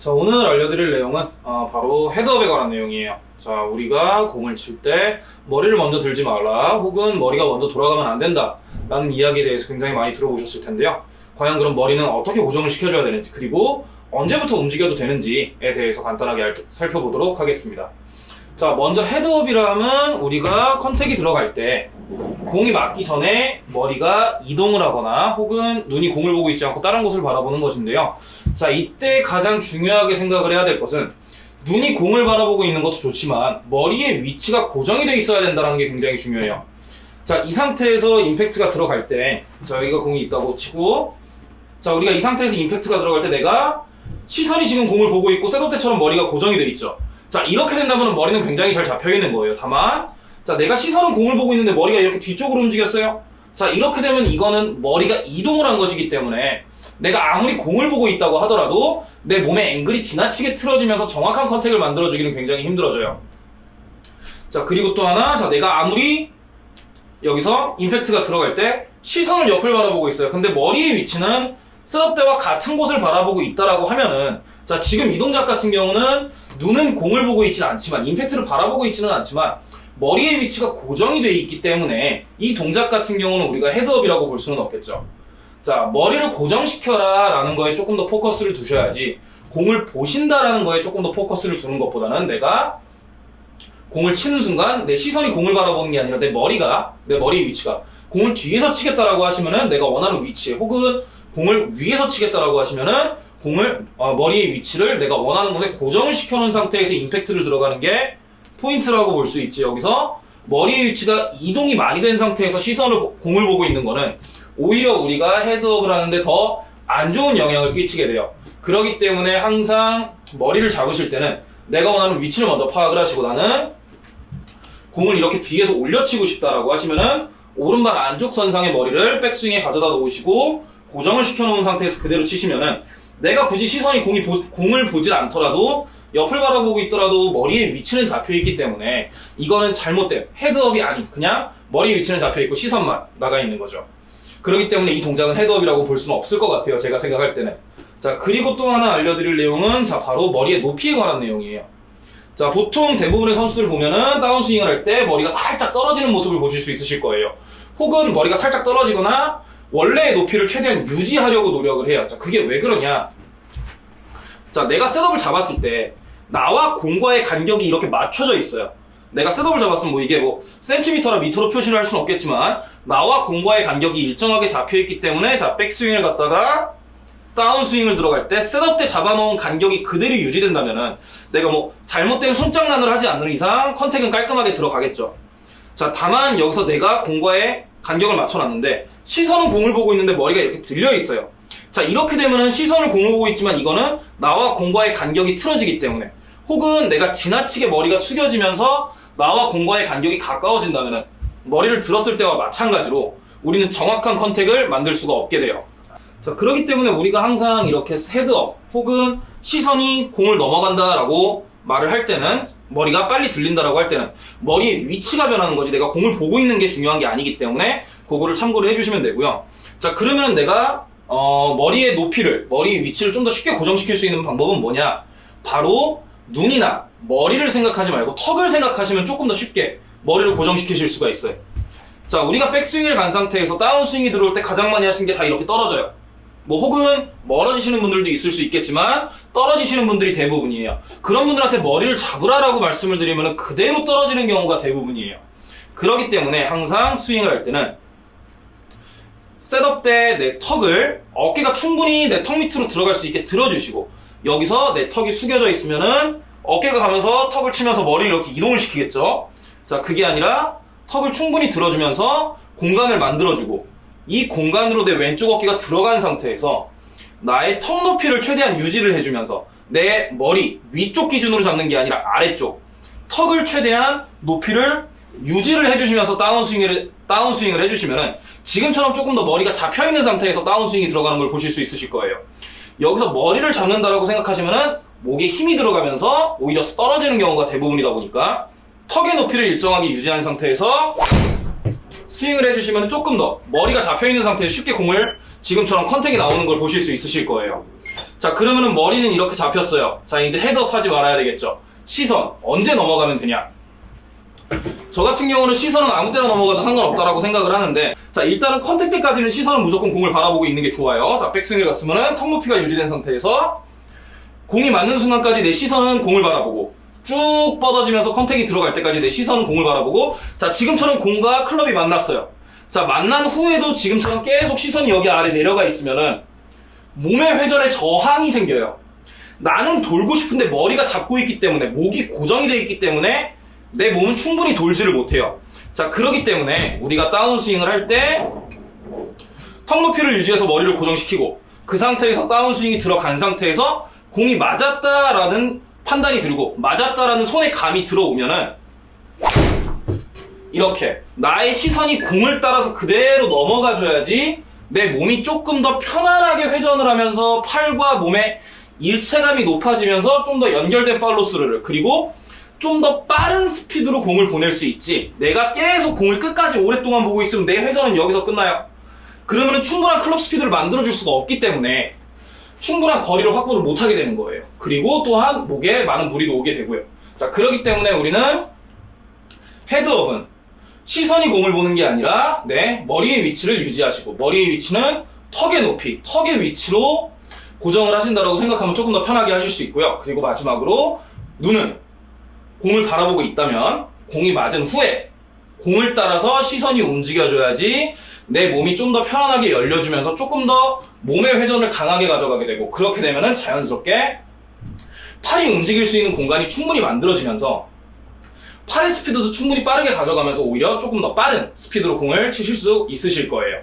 자, 오늘 알려드릴 내용은 어, 바로 헤드업에 관한 내용이에요. 자, 우리가 공을 칠 때 머리를 먼저 들지 말라, 혹은 머리가 먼저 돌아가면 안 된다, 라는 이야기에 대해서 굉장히 많이 들어보셨을 텐데요. 과연 그럼 머리는 어떻게 고정을 시켜줘야 되는지, 그리고 언제부터 움직여도 되는지에 대해서 간단하게 알- 살펴보도록 하겠습니다. 자, 먼저 헤드업이라면 우리가 컨택이 들어갈 때 공이 맞기 전에 머리가 이동을 하거나 혹은 눈이 공을 보고 있지 않고 다른 곳을 바라보는 것인데요. 자, 이때 가장 중요하게 생각을 해야 될 것은 눈이 공을 바라보고 있는 것도 좋지만 머리의 위치가 고정이 돼 있어야 된다는 게 굉장히 중요해요. 자, 이 상태에서 임팩트가 들어갈 때, 자, 여기가 공이 있다고 치고, 자, 우리가 이 상태에서 임팩트가 들어갈 때 내가 시선이 지금 공을 보고 있고 셋업 때처럼 머리가 고정이 돼 있죠. 자, 이렇게 된다면 머리는 굉장히 잘 잡혀 있는 거예요. 다만, 자, 내가 시선은 공을 보고 있는데 머리가 이렇게 뒤쪽으로 움직였어요. 자, 이렇게 되면 이거는 머리가 이동을 한 것이기 때문에 내가 아무리 공을 보고 있다고 하더라도 내 몸의 앵글이 지나치게 틀어지면서 정확한 컨택을 만들어주기는 굉장히 힘들어져요. 자, 그리고 또 하나, 자, 내가 아무리 여기서 임팩트가 들어갈 때 시선을 옆을 바라보고 있어요. 근데 머리의 위치는 셋업 때와 같은 곳을 바라보고 있다라고 하면은 자 지금 이 동작 같은 경우는 눈은 공을 보고 있지는 않지만 임팩트를 바라보고 있지는 않지만 머리의 위치가 고정이 되어 있기 때문에 이 동작 같은 경우는 우리가 헤드업이라고 볼 수는 없겠죠. 자 머리를 고정시켜라 라는 거에 조금 더 포커스를 두셔야지 공을 보신다라는 거에 조금 더 포커스를 두는 것보다는 내가 공을 치는 순간 내 시선이 공을 바라보는 게 아니라 내 머리가 내 머리의 위치가 공을 뒤에서 치겠다라고 하시면은 내가 원하는 위치에 혹은 공을 위에서 치겠다라고 하시면은 공을 어, 머리의 위치를 내가 원하는 곳에 고정을 시켜놓은 상태에서 임팩트를 들어가는 게 포인트라고 볼 수 있지. 여기서 머리의 위치가 이동이 많이 된 상태에서 시선을 보- 공을 보고 있는 거는 오히려 우리가 헤드업을 하는데 더 안 좋은 영향을 끼치게 돼요. 그렇기 때문에 항상 머리를 잡으실 때는 내가 원하는 위치를 먼저 파악을 하시고 나는 공을 이렇게 뒤에서 올려치고 싶다라고 하시면은 오른발 안쪽 선상의 머리를 백스윙에 가져다 놓으시고 고정을 시켜놓은 상태에서 그대로 치시면은 내가 굳이 시선이 공이 보- 공을 보질 않더라도 옆을 바라보고 있더라도 머리의 위치는 잡혀 있기 때문에 이거는 잘못된 헤드업이 아닌 그냥 머리 위치는 잡혀 있고 시선만 나가 있는 거죠. 그렇기 때문에 이 동작은 헤드업이라고 볼 수는 없을 것 같아요. 제가 생각할 때는. 자 그리고 또 하나 알려드릴 내용은 자 바로 머리의 높이에 관한 내용이에요. 자, 보통 대부분의 선수들을 보면은 다운스윙을 할 때 머리가 살짝 떨어지는 모습을 보실 수 있으실 거예요. 혹은 머리가 살짝 떨어지거나 원래의 높이를 최대한 유지하려고 노력을 해요. 자, 그게 왜 그러냐? 자, 내가 setup을 잡았을 때 나와 공과의 간격이 이렇게 맞춰져 있어요. 내가 setup을 잡았으면 뭐 이게 뭐 센티미터나 미터로 표시를 할 수는 없겠지만 나와 공과의 간격이 일정하게 잡혀 있기 때문에 자, 백스윙을 갖다가 다운스윙을 들어갈 때 setup 때 잡아놓은 간격이 그대로 유지된다면은 내가 뭐 잘못된 손장난을 하지 않는 이상 contact은 깔끔하게 들어가겠죠. 자, 다만 여기서 내가 공과의 간격을 맞춰놨는데 시선은 공을 보고 있는데 머리가 이렇게 들려 있어요. 자, 이렇게 되면은 시선을 공을 보고 있지만 이거는 나와 공과의 간격이 틀어지기 때문에 혹은 내가 지나치게 머리가 숙여지면서 나와 공과의 간격이 가까워진다면은 머리를 들었을 때와 마찬가지로 우리는 정확한 contact을 만들 수가 없게 돼요. 자, 그렇기 때문에 우리가 항상 이렇게 헤드업 혹은 시선이 공을 넘어간다라고 말을 할 때는 머리가 빨리 들린다라고 할 때는 머리의 위치가 변하는 거지 내가 공을 보고 있는 게 중요한 게 아니기 때문에 그거를 참고를 해주시면 되고요. 자, 그러면 내가 어, 머리의 높이를 머리의 위치를 좀 더 쉽게 고정시킬 수 있는 방법은 뭐냐? 바로 눈이나 머리를 생각하지 말고 턱을 생각하시면 조금 더 쉽게 머리를 고정시키실 수가 있어요. 자, 우리가 백스윙을 간 상태에서 다운스윙이 들어올 때 가장 많이 하시는 게다 이렇게 떨어져요. 뭐 혹은 멀어지시는 분들도 있을 수 있겠지만 떨어지시는 분들이 대부분이에요. 그런 분들한테 머리를 잡으라라고 말씀을 드리면 그대로 떨어지는 경우가 대부분이에요. 그렇기 때문에 항상 스윙을 할 때는 셋업 때 내 턱을 어깨가 충분히 내 턱 밑으로 들어갈 수 있게 들어주시고 여기서 내 턱이 숙여져 있으면은 어깨가 가면서 턱을 치면서 머리를 이렇게 이동을 시키겠죠. 자, 그게 아니라 턱을 충분히 들어주면서 공간을 만들어주고 이 공간으로 내 왼쪽 어깨가 들어간 상태에서 나의 턱 높이를 최대한 유지를 해주면서 내 머리 위쪽 기준으로 잡는 게 아니라 아래쪽 턱을 최대한 높이를 유지를 해주시면서 다운스윙을 다운스윙을 해주시면은 지금처럼 조금 더 머리가 잡혀 있는 상태에서 다운스윙이 들어가는 걸 보실 수 있으실 거예요. 여기서 머리를 잡는다라고 생각하시면은 목에 힘이 들어가면서 오히려 떨어지는 경우가 대부분이다 보니까 턱의 높이를 일정하게 유지한 상태에서 스윙을 해주시면 조금 더 머리가 잡혀있는 상태에서 쉽게 공을 지금처럼 컨택이 나오는 걸 보실 수 있으실 거예요. 자, 그러면은 머리는 이렇게 잡혔어요. 자, 이제 헤드업 하지 말아야 되겠죠. 시선, 언제 넘어가면 되냐? 저 같은 경우는 시선은 아무 때나 넘어가도 상관없다라고 생각을 하는데, 자, 일단은 contact 때까지는 시선은 무조건 공을 바라보고 있는 게 좋아요. 자, 백스윙에 갔으면은 턱 높이가 유지된 상태에서 공이 맞는 순간까지 내 시선은 공을 바라보고, 쭉 뻗어지면서 contact이 들어갈 때까지 내 시선은 공을 바라보고, 자, 지금처럼 공과 클럽이 만났어요. 자, 만난 후에도 지금처럼 계속 시선이 여기 아래 내려가 있으면은, 몸의 회전에 저항이 생겨요. 나는 돌고 싶은데 머리가 잡고 있기 때문에 목이 고정이 되어 있기 때문에 내 몸은 충분히 돌지를 못해요. 자 그러기 때문에 우리가 다운스윙을 할 때 턱 높이를 유지해서 머리를 고정시키고 그 상태에서 다운스윙이 들어간 상태에서 공이 맞았다라는 판단이 들고 맞았다라는 손의 감이 들어오면은 이렇게 나의 시선이 공을 따라서 그대로 넘어가줘야지 내 몸이 조금 더 편안하게 회전을 하면서 팔과 몸의 일체감이 높아지면서 좀 더 연결된 팔로스루를 그리고 좀 더 빠른 스피드로 공을 보낼 수 있지. 내가 계속 공을 끝까지 오랫동안 보고 있으면 내 회전은 여기서 끝나요. 그러면 충분한 클럽 스피드를 만들어줄 수가 없기 때문에 충분한 거리를 확보를 못하게 되는 거예요 그리고 또한 목에 많은 무리도 오게 되고요 자 그러기 때문에 우리는 헤드업은 시선이 공을 보는 게 아니라 네 머리의 위치를 유지하시고 머리의 위치는 턱의 높이, 턱의 위치로 고정을 하신다라고 생각하면 조금 더 편하게 하실 수 있고요. 그리고 마지막으로 눈은 공을 바라보고 있다면 공이 맞은 후에 공을 따라서 시선이 움직여줘야지 내 몸이 좀 더 편안하게 열려주면서 조금 더 몸의 회전을 강하게 가져가게 되고 그렇게 되면은 자연스럽게 팔이 움직일 수 있는 공간이 충분히 만들어지면서 팔의 스피드도 충분히 빠르게 가져가면서 오히려 조금 더 빠른 스피드로 공을 치실 수 있으실 거예요.